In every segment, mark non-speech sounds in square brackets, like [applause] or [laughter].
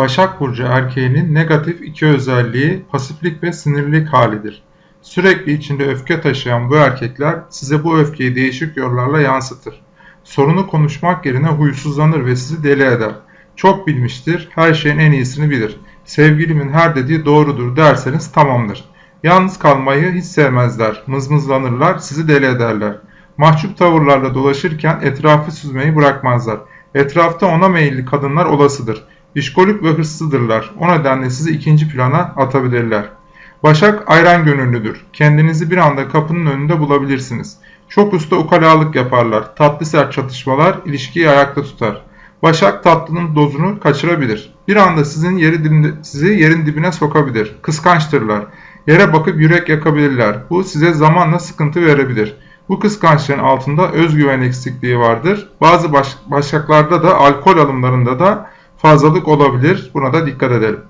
Başak Burcu erkeğinin negatif iki özelliği pasiflik ve sinirlilik halidir. Sürekli içinde öfke taşıyan bu erkekler size bu öfkeyi değişik yollarla yansıtır. Sorunu konuşmak yerine huysuzlanır ve sizi deli eder. Çok bilmiştir, her şeyin en iyisini bilir. Sevgilimin her dediği doğrudur derseniz tamamdır. Yalnız kalmayı hiç sevmezler, mızmızlanırlar, sizi deli ederler. Mahcup tavırlarla dolaşırken etrafı süzmeyi bırakmazlar. Etrafta ona meyilli kadınlar olasıdır. İşkolik ve hırslıdırlar. O nedenle sizi ikinci plana atabilirler. Başak ayran gönüllüdür. Kendinizi bir anda kapının önünde bulabilirsiniz. Çok usta ukalalık yaparlar. Tatlı sert çatışmalar ilişkiyi ayakta tutar. Başak tatlının dozunu kaçırabilir. Bir anda sizin yeri dibine, sizi yerin dibine sokabilir. Kıskançtırlar. Yere bakıp yürek yakabilirler. Bu size zamanla sıkıntı verebilir. Bu kıskançlığın altında özgüven eksikliği vardır. Bazı baş, başaklarda da alkol alımlarında da fazlalık olabilir. Buna da dikkat edelim.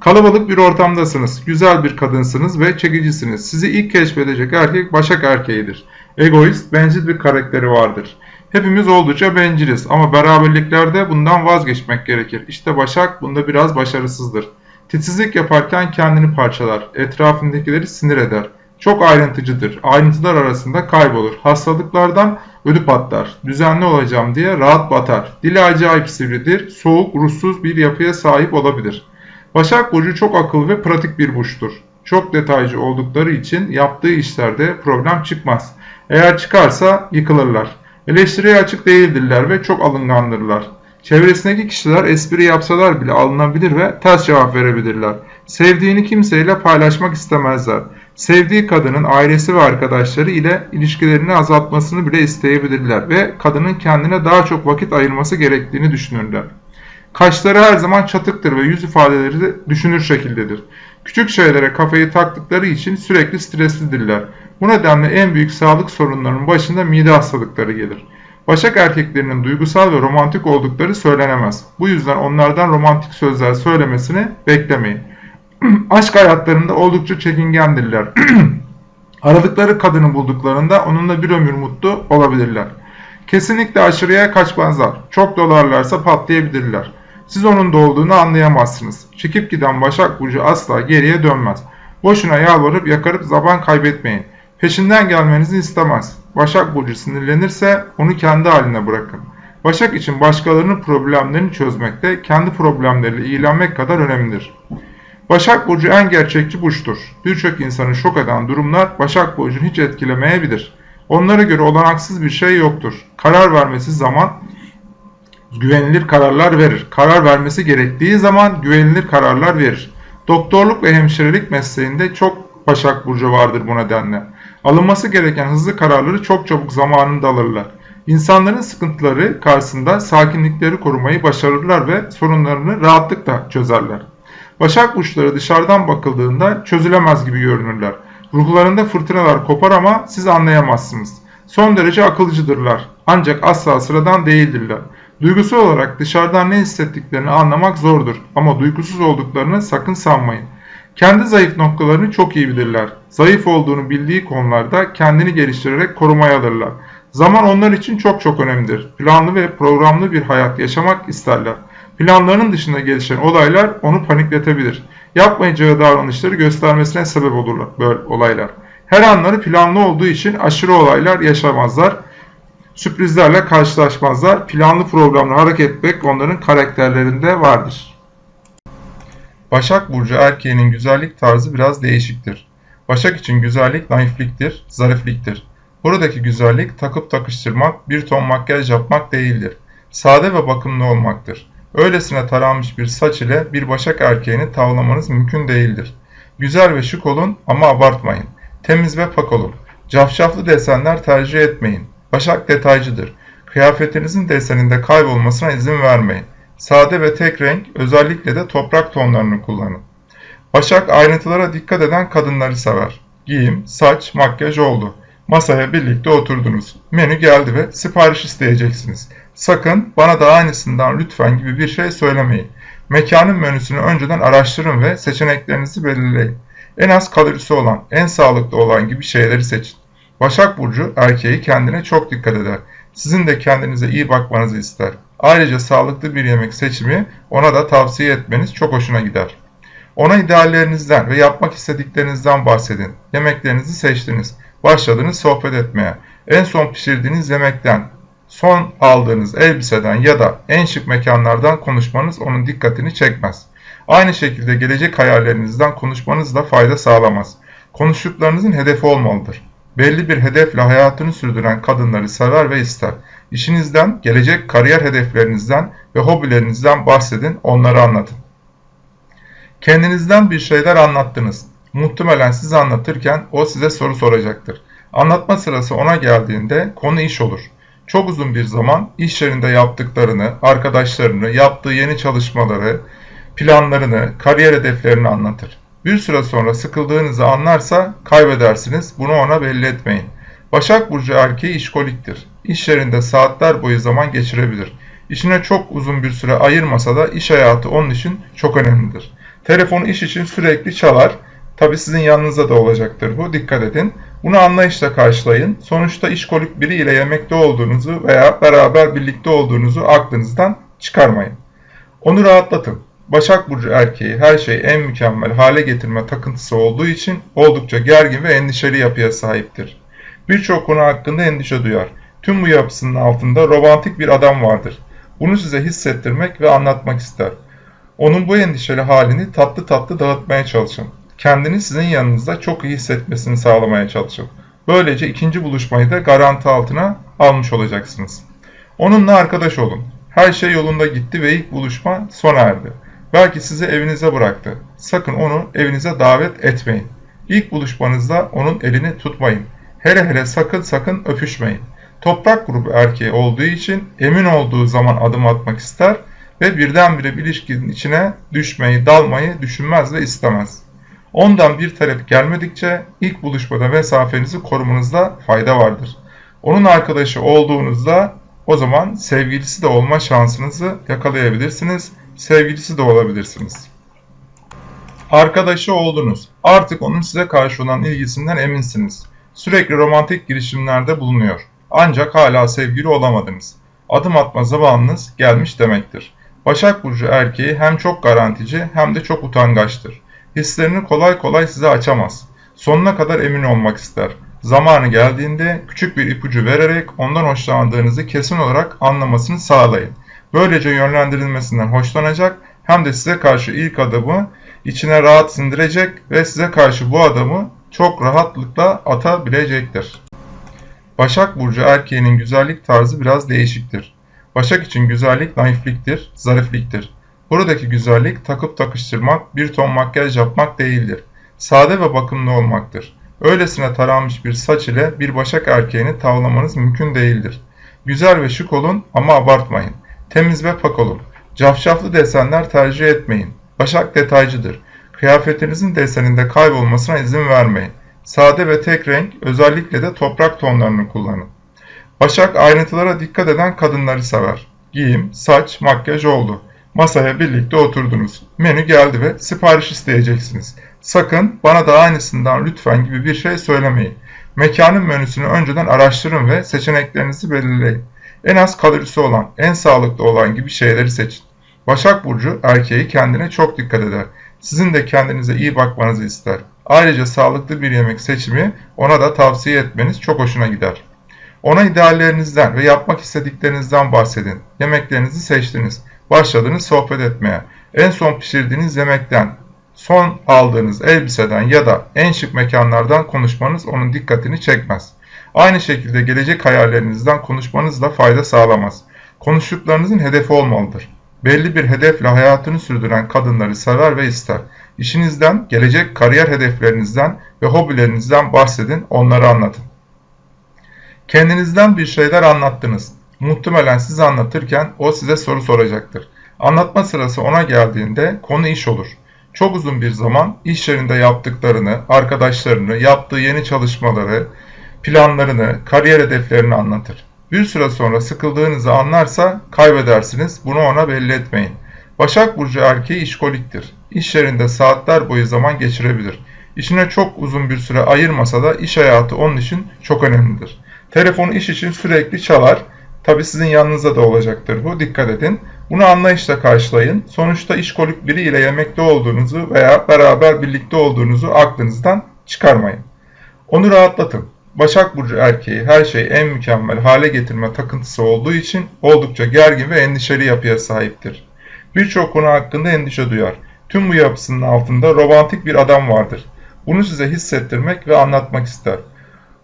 Kalabalık bir ortamdasınız. Güzel bir kadınsınız ve çekicisiniz. Sizi ilk keşfedecek erkek başak erkeğidir. Egoist, bencil bir karakteri vardır. Hepimiz oldukça benciliz ama beraberliklerde bundan vazgeçmek gerekir. İşte Başak bunda biraz başarısızdır. Titizlik yaparken kendini parçalar, etrafındakileri sinir eder. Çok ayrıntıcıdır, ayrıntılar arasında kaybolur. Hastalıklardan ödü patlar, düzenli olacağım diye rahat batar. Dili acayip sivridir, soğuk, ruhsuz bir yapıya sahip olabilir. Başak Burcu çok akıl ve pratik bir burçtur. Çok detaycı oldukları için yaptığı işlerde problem çıkmaz. Eğer çıkarsa yıkılırlar. Eleştiriye açık değildirler ve çok alıngandırlar. Çevresindeki kişiler espri yapsalar bile alınabilir ve ters cevap verebilirler. Sevdiğini kimseyle paylaşmak istemezler. Sevdiği kadının ailesi ve arkadaşları ile ilişkilerini azaltmasını bile isteyebilirler ve kadının kendine daha çok vakit ayırması gerektiğini düşünürler. Kaşları her zaman çatıktır ve yüz ifadeleri de düşünür şekildedir. Küçük şeylere kafayı taktıkları için sürekli streslidirler. Bu nedenle en büyük sağlık sorunlarının başında mide hastalıkları gelir. Başak erkeklerinin duygusal ve romantik oldukları söylenemez. Bu yüzden onlardan romantik sözler söylemesini beklemeyin. [clears throat] Aşk hayatlarında oldukça çekingendirler. [clears throat] Aradıkları kadını bulduklarında onunla bir ömür mutlu olabilirler. Kesinlikle aşırıya kaçmazlar. Çok dolarlarsa patlayabilirler. Siz onun da olduğunu anlayamazsınız. Çekip giden Başak Burcu asla geriye dönmez. Boşuna yalvarıp yakarıp zaman kaybetmeyin. Peşinden gelmenizi istemez. Başak Burcu sinirlenirse onu kendi haline bırakın. Başak için başkalarının problemlerini çözmekte kendi problemleriyle ilgilenmek kadar önemlidir. Başak Burcu en gerçekçi burçtur. Birçok insanı şok eden durumlar Başak Burcu'nu hiç etkilemeyebilir. Onlara göre olanaksız bir şey yoktur. Karar vermesi zaman güvenilir kararlar verir. Karar vermesi gerektiği zaman güvenilir kararlar verir. Doktorluk ve hemşirelik mesleğinde çok Başak Burcu vardır bu nedenle. Alınması gereken hızlı kararları çok çabuk zamanında alırlar. İnsanların sıkıntıları karşısında sakinlikleri korumayı başarırlar ve sorunlarını rahatlıkla çözerler. Başak burçları dışarıdan bakıldığında çözülemez gibi görünürler. Ruhlarında fırtınalar kopar ama siz anlayamazsınız. Son derece akılcıdırlar. Ancak asla sıradan değildirler. Duygusal olarak dışarıdan ne hissettiklerini anlamak zordur ama duygusuz olduklarını sakın sanmayın. Kendi zayıf noktalarını çok iyi bilirler. Zayıf olduğunu bildiği konularda kendini geliştirerek korumaya alırlar. Zaman onlar için çok çok önemlidir. Planlı ve programlı bir hayat yaşamak isterler. Planlarının dışında gelişen olaylar onu panikletebilir. Yapmayacağı davranışları göstermesine sebep olurlar böyle olaylar. Her anları planlı olduğu için aşırı olaylar yaşamazlar. Sürprizlerle karşılaşmazlar. Planlı programlı hareket etmek onların karakterlerinde vardır. Başak Burcu erkeğinin güzellik tarzı biraz değişiktir. Başak için güzellik naifliktir, zarifliktir. Buradaki güzellik takıp takıştırmak, bir ton makyaj yapmak değildir. Sade ve bakımlı olmaktır. Öylesine taranmış bir saç ile bir başak erkeğini tavlamanız mümkün değildir. Güzel ve şık olun ama abartmayın. Temiz ve pak olun. Cafcaflı desenler tercih etmeyin. Başak detaycıdır. Kıyafetinizin deseninde kaybolmasına izin vermeyin. Sade ve tek renk, özellikle de toprak tonlarını kullanın. Başak ayrıntılara dikkat eden kadınları sever. Giyim, saç, makyaj oldu. Masaya birlikte oturdunuz. Menü geldi ve sipariş isteyeceksiniz. Sakın bana da aynısından lütfen gibi bir şey söylemeyin. Mekanın menüsünü önceden araştırın ve seçeneklerinizi belirleyin. En az kalorisi olan, en sağlıklı olan gibi şeyleri seçin. Başak Burcu erkeği kendine çok dikkat eder. Sizin de kendinize iyi bakmanızı ister. Ayrıca sağlıklı bir yemek seçimi ona da tavsiye etmeniz çok hoşuna gider. Ona ideallerinizden ve yapmak istediklerinizden bahsedin. Yemeklerinizi seçtiniz. Başladınız sohbet etmeye. En son pişirdiğiniz yemekten, son aldığınız elbiseden ya da en şık mekanlardan konuşmanız onun dikkatini çekmez. Aynı şekilde gelecek hayallerinizden konuşmanız da fayda sağlamaz. Konuştuklarınızın hedefi olmalıdır. Belli bir hedefle hayatını sürdüren kadınları sever ve ister. İşinizden, gelecek kariyer hedeflerinizden ve hobilerinizden bahsedin, onları anlatın. Kendinizden bir şeyler anlattınız. Muhtemelen siz anlatırken o size soru soracaktır. Anlatma sırası ona geldiğinde konu iş olur. Çok uzun bir zaman iş yerinde yaptıklarını, arkadaşlarını, yaptığı yeni çalışmaları, planlarını, kariyer hedeflerini anlatır. Bir süre sonra sıkıldığınızı anlarsa kaybedersiniz. Bunu ona belli etmeyin. Başak Burcu erkeği işkoliktir. İş yerinde saatler boyu zaman geçirebilir. İşine çok uzun bir süre ayırmasa da iş hayatı onun için çok önemlidir. Telefonu iş için sürekli çalar. Tabi sizin yanınızda da olacaktır bu. Dikkat edin. Bunu anlayışla karşılayın. Sonuçta işkolik biri ile yemekte olduğunuzu veya beraber birlikte olduğunuzu aklınızdan çıkarmayın. Onu rahatlatın. Başak Burcu erkeği her şeyi en mükemmel hale getirme takıntısı olduğu için oldukça gergin ve endişeli yapıya sahiptir. Birçok konu hakkında endişe duyar. Tüm bu yapısının altında romantik bir adam vardır. Bunu size hissettirmek ve anlatmak ister. Onun bu endişeli halini tatlı tatlı dağıtmaya çalışın. Kendini sizin yanınızda çok iyi hissetmesini sağlamaya çalışın. Böylece ikinci buluşmayı da garanti altına almış olacaksınız. Onunla arkadaş olun. Her şey yolunda gitti ve ilk buluşma sona erdi. Belki sizi evinize bıraktı. Sakın onu evinize davet etmeyin. İlk buluşmanızda onun elini tutmayın. Hele hele sakın sakın öpüşmeyin. Toprak grubu erkeği olduğu için emin olduğu zaman adım atmak ister ve birdenbire bir ilişkinin içine düşmeyi, dalmayı düşünmez ve istemez. Ondan bir talep gelmedikçe ilk buluşmada mesafenizi korumanızda fayda vardır. Onun arkadaşı olduğunuzda o zaman sevgilisi de olma şansınızı yakalayabilirsiniz, sevgilisi de olabilirsiniz. Arkadaşı oldunuz. Artık onun size karşı olan ilgisinden eminsiniz. Sürekli romantik girişimlerde bulunuyor. Ancak hala sevgili olamadınız. Adım atma zamanınız gelmiş demektir. Başak Burcu erkeği hem çok garantici hem de çok utangaçtır. Hislerini kolay kolay size açamaz. Sonuna kadar emin olmak ister. Zamanı geldiğinde küçük bir ipucu vererek ondan hoşlandığınızı kesin olarak anlamasını sağlayın. Böylece yönlendirilmesinden hoşlanacak hem de size karşı ilk adımı içine rahat sindirecek ve size karşı bu adamı çok rahatlıkla atabilecektir. Başak Burcu erkeğinin güzellik tarzı biraz değişiktir. Başak için güzellik naifliktir, zarifliktir. Buradaki güzellik takıp takıştırmak, bir ton makyaj yapmak değildir. Sade ve bakımlı olmaktır. Öylesine taranmış bir saç ile bir başak erkeğini tavlamanız mümkün değildir. Güzel ve şık olun ama abartmayın. Temiz ve pak olun. Cafcaflı desenler tercih etmeyin. Başak detaycıdır. Kıyafetinizin deseninde kaybolmasına izin vermeyin. Sade ve tek renk, özellikle de toprak tonlarını kullanın. Başak ayrıntılara dikkat eden kadınları sever. Giyim, saç, makyaj oldu. Masaya birlikte oturdunuz. Menü geldi ve sipariş isteyeceksiniz. Sakın bana da aynısından lütfen gibi bir şey söylemeyin. Mekanın menüsünü önceden araştırın ve seçeneklerinizi belirleyin. En az kalorisi olan, en sağlıklı olan gibi şeyleri seçin. Başak Burcu erkeği kendine çok dikkat eder. Sizin de kendinize iyi bakmanızı ister. Ayrıca sağlıklı bir yemek seçimi ona da tavsiye etmeniz çok hoşuna gider. Ona ideallerinizden ve yapmak istediklerinizden bahsedin. Yemeklerinizi seçtiniz. Başladınız sohbet etmeye. En son pişirdiğiniz yemekten, son aldığınız elbiseden ya da en şık mekanlardan konuşmanız onun dikkatini çekmez. Aynı şekilde gelecek hayallerinizden konuşmanız da fayda sağlamaz. Konuştuklarınızın hedefi olmalıdır. Belli bir hedefle hayatını sürdüren kadınları sever ve ister. İşinizden, gelecek kariyer hedeflerinizden ve hobilerinizden bahsedin, onları anlatın. Kendinizden bir şeyler anlattınız. Muhtemelen siz anlatırken o size soru soracaktır. Anlatma sırası ona geldiğinde konu iş olur. Çok uzun bir zaman iş yerinde yaptıklarını, arkadaşlarını, yaptığı yeni çalışmaları, planlarını, kariyer hedeflerini anlatır. Bir süre sonra sıkıldığınızı anlarsa kaybedersiniz. Bunu ona belli etmeyin. Başak Burcu erkeği işkoliktir. İş yerinde saatler boyu zaman geçirebilir. İşine çok uzun bir süre ayırmasa da iş hayatı onun için çok önemlidir. Telefonu iş için sürekli çalar. Tabi sizin yanınızda da olacaktır bu. Dikkat edin. Bunu anlayışla karşılayın. Sonuçta işkolik biri ile yemekte olduğunuzu veya beraber birlikte olduğunuzu aklınızdan çıkarmayın. Onu rahatlatın. Başak Burcu erkeği her şeyi en mükemmel hale getirme takıntısı olduğu için oldukça gergin ve endişeli yapıya sahiptir. Birçok konu hakkında endişe duyar. Tüm bu yapısının altında romantik bir adam vardır. Bunu size hissettirmek ve anlatmak ister.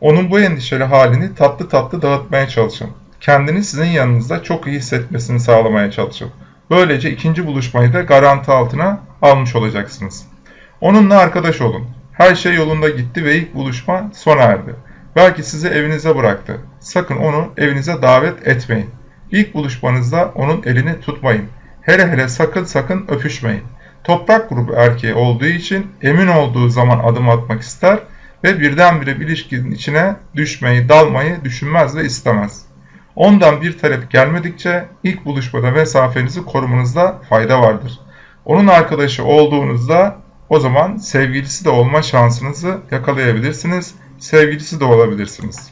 Onun bu endişeli halini tatlı tatlı dağıtmaya çalışın. Kendini sizin yanınızda çok iyi hissetmesini sağlamaya çalışın. Böylece ikinci buluşmayı da garanti altına almış olacaksınız. Onunla arkadaş olun. Her şey yolunda gitti ve ilk buluşma sona erdi. Belki sizi evinize bıraktı. Sakın onu evinize davet etmeyin. İlk buluşmanızda onun elini tutmayın. Hele hele sakın sakın öpüşmeyin. Toprak grubu erkeği olduğu için emin olduğu zaman adım atmak ister ve birdenbire bir ilişkinin içine düşmeyi, dalmayı düşünmez ve istemez. Ondan bir talep gelmedikçe ilk buluşmada mesafenizi korumanızda fayda vardır. Onun arkadaşı olduğunuzda o zaman sevgilisi de olma şansınızı yakalayabilirsiniz. Sevgilisi de olabilirsiniz.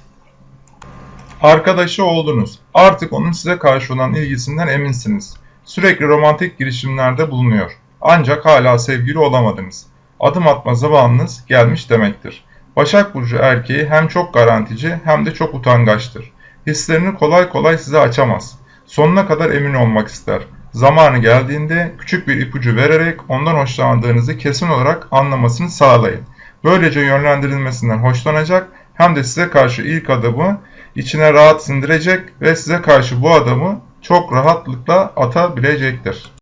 Arkadaşı oldunuz. Artık onun size karşı olan ilgisinden eminsiniz. Sürekli romantik girişimlerde bulunuyor. Ancak hala sevgili olamadınız. Adım atma zamanınız gelmiş demektir. Başak Burcu erkeği hem çok garantici hem de çok utangaçtır. Hislerini kolay kolay size açamaz. Sonuna kadar emin olmak ister. Zamanı geldiğinde küçük bir ipucu vererek ondan hoşlandığınızı kesin olarak anlamasını sağlayın. Böylece yönlendirilmesinden hoşlanacak hem de size karşı ilk adımı içine rahat sindirecek ve size karşı bu adamı çok rahatlıkla atabilecektir.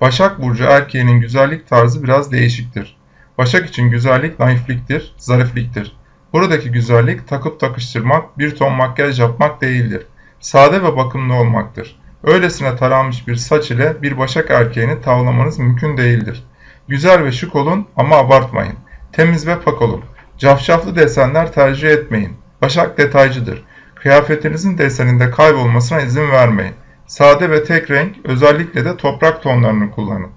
Başak Burcu erkeğinin güzellik tarzı biraz değişiktir. Başak için güzellik naifliktir, zarifliktir. Buradaki güzellik takıp takıştırmak, bir ton makyaj yapmak değildir. Sade ve bakımlı olmaktır. Öylesine taranmış bir saç ile bir başak erkeğini tavlamanız mümkün değildir. Güzel ve şık olun ama abartmayın. Temiz ve pak olun. Cafcaflı desenler tercih etmeyin. Başak detaycıdır. Kıyafetinizin deseninde kaybolmasına izin vermeyin. Sade ve tek renk, özellikle de toprak tonlarını kullanın.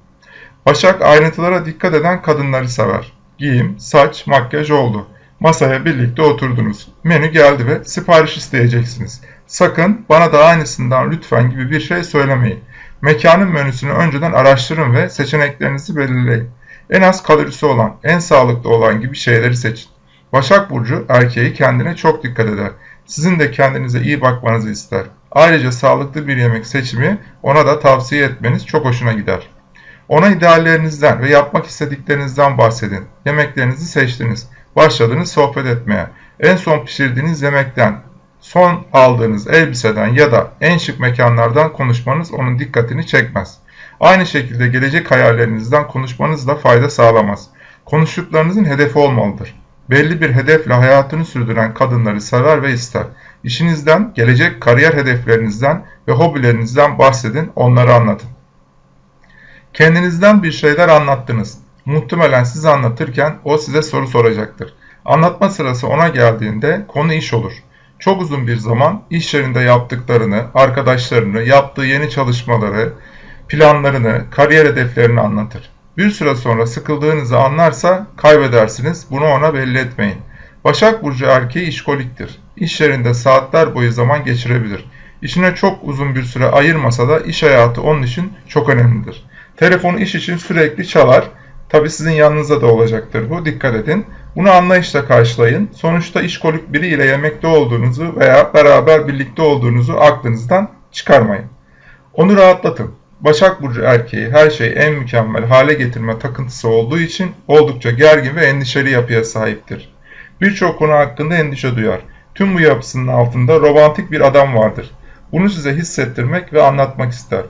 Başak ayrıntılara dikkat eden kadınları sever. Giyim, saç, makyaj oldu. Masaya birlikte oturdunuz. Menü geldi ve sipariş isteyeceksiniz. Sakın bana da aynısından lütfen gibi bir şey söylemeyin. Mekanın menüsünü önceden araştırın ve seçeneklerinizi belirleyin. En az kalorisi olan, en sağlıklı olan gibi şeyleri seçin. Başak Burcu erkeği kendine çok dikkat eder. Sizin de kendinize iyi bakmanızı ister. Ayrıca sağlıklı bir yemek seçimi ona da tavsiye etmeniz çok hoşuna gider. Ona ideallerinizden ve yapmak istediklerinizden bahsedin. Yemeklerinizi seçtiniz. Başladınız sohbet etmeye. En son pişirdiğiniz yemekten, son aldığınız elbiseden ya da en şık mekanlardan konuşmanız onun dikkatini çekmez. Aynı şekilde gelecek hayallerinizden konuşmanız da fayda sağlamaz. Konuştuklarınızın hedefi olmalıdır. Belli bir hedefle hayatını sürdüren kadınları sever ve ister. İşinizden, gelecek kariyer hedeflerinizden ve hobilerinizden bahsedin, onları anlatın. Kendinizden bir şeyler anlattınız. Muhtemelen siz anlatırken o size soru soracaktır. Anlatma sırası ona geldiğinde konu iş olur. Çok uzun bir zaman iş yerinde yaptıklarını, arkadaşlarını, yaptığı yeni çalışmaları, planlarını, kariyer hedeflerini anlatır. Bir süre sonra sıkıldığınızı anlarsa kaybedersiniz. Bunu ona belli etmeyin. Başak Burcu erkeği işkoliktir. İş yerinde saatler boyu zaman geçirebilir. İşine çok uzun bir süre ayırmasa da iş hayatı onun için çok önemlidir. Telefonu iş için sürekli çalar. Tabi sizin yanınızda da olacaktır bu. Dikkat edin. Bunu anlayışla karşılayın. Sonuçta işkolik biri ile yemekte olduğunuzu veya beraber birlikte olduğunuzu aklınızdan çıkarmayın. Onu rahatlatın. Başak Burcu erkeği her şeyi en mükemmel hale getirme takıntısı olduğu için oldukça gergin ve endişeli yapıya sahiptir. Birçok konu hakkında endişe duyar. Tüm bu yapısının altında romantik bir adam vardır. Bunu size hissettirmek ve anlatmak ister.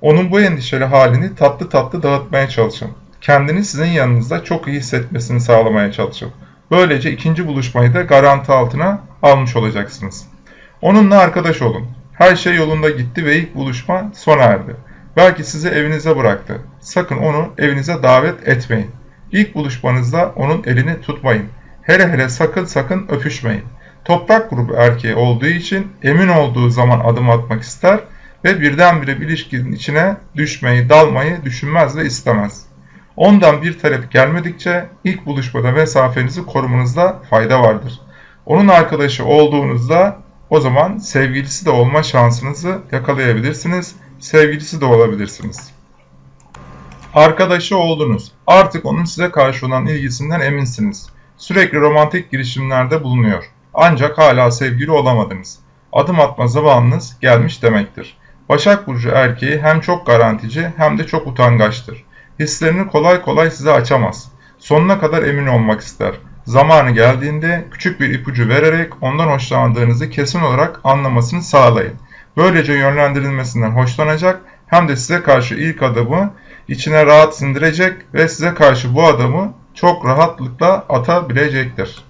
Onun bu endişeli halini tatlı tatlı dağıtmaya çalışın. Kendini sizin yanınızda çok iyi hissetmesini sağlamaya çalışın. Böylece ikinci buluşmayı da garanti altına almış olacaksınız. Onunla arkadaş olun. Her şey yolunda gitti ve ilk buluşma sona erdi. Belki sizi evinize bıraktı. Sakın onu evinize davet etmeyin. İlk buluşmanızda onun elini tutmayın. Hele hele sakın sakın öpüşmeyin. Toprak grubu erkeği olduğu için emin olduğu zaman adım atmak ister ve birdenbire bir ilişkinin içine düşmeyi, dalmayı düşünmez ve istemez. Ondan bir talep gelmedikçe ilk buluşmada mesafenizi korumanızda fayda vardır. Onun arkadaşı olduğunuzda o zaman sevgilisi de olma şansınızı yakalayabilirsiniz. Sevgilisi de olabilirsiniz. Arkadaşı oldunuz. Artık onun size karşı olan ilgisinden eminsiniz. Sürekli romantik girişimlerde bulunuyor. Ancak hala sevgili olamadınız. Adım atma zamanınız gelmiş demektir. Başak Burcu erkeği hem çok garantici hem de çok utangaçtır. Hislerini kolay kolay size açamaz. Sonuna kadar emin olmak ister. Zamanı geldiğinde küçük bir ipucu vererek ondan hoşlandığınızı kesin olarak anlamasını sağlayın. Böylece yönlendirilmesinden hoşlanacak hem de size karşı ilk adımı içine rahat sindirecek ve size karşı bu adamı çok rahatlıkla atabilecektir.